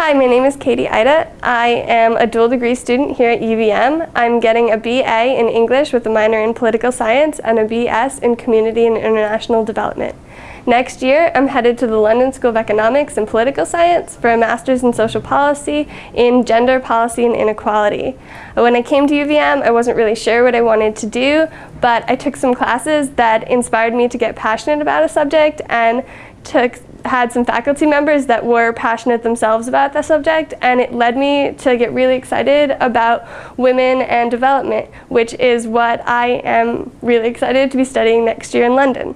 Hi, my name is Katie Ida. I am a dual degree student here at UVM. I'm getting a BA in English with a minor in political science and a BS in community and international development. Next year, I'm headed to the London School of Economics and Political Science for a Master's in Social Policy in Gender Policy and Inequality. When I came to UVM, I wasn't really sure what I wanted to do, but I took some classes that inspired me to get passionate about a subject and took had some faculty members that were passionate themselves about the subject and it led me to get really excited about women and development, which is what I am really excited to be studying next year in London.